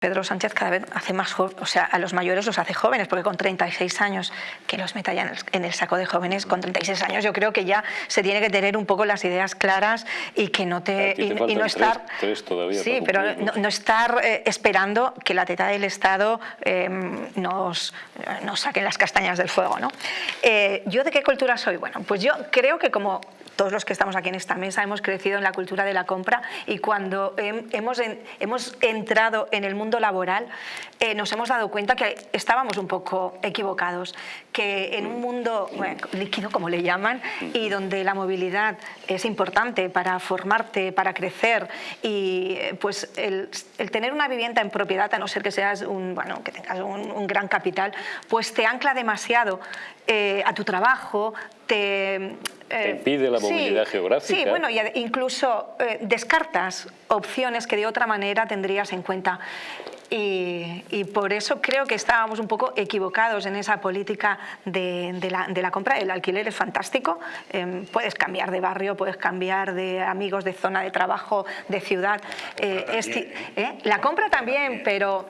Pedro Sánchez cada vez hace más jóvenes, o sea, a los mayores los hace jóvenes, porque con 36 años, que los meta ya en el, saco de jóvenes, con 36 años yo creo que ya se tiene que tener un poco las ideas claras y que no te... Y, no estar... Tres, todavía sí, pero no, estar eh, esperando que la teta del Estado em, nos, nos saquen las castañas del fuego, ¿no? Eh, ¿Yo de qué cultura soy? Bueno, pues yo creo que como todos los que estamos aquí en esta mesa hemos crecido en la cultura de la compra y cuando hemos, hemos entrado en el mundo laboral eh, nos hemos dado cuenta que estábamos un poco equivocados, que en un mundo líquido, como le llaman, y donde la movilidad es importante para formarte, para crecer y eh, pues el, tener una vivienda en propiedad, a no ser que seas un, bueno, que tengas un, gran capital, pues te ancla demasiado eh, a tu trabajo, te te impide la movilidad geográfica. Sí, bueno, y incluso eh, descartas opciones que de otra manera tendrías en cuenta. Y, por eso creo que estábamos un poco equivocados en esa política de, la, compra. El alquiler es fantástico, em, puedes cambiar de barrio, puedes cambiar de amigos, de zona de trabajo, de ciudad. la compra también, pero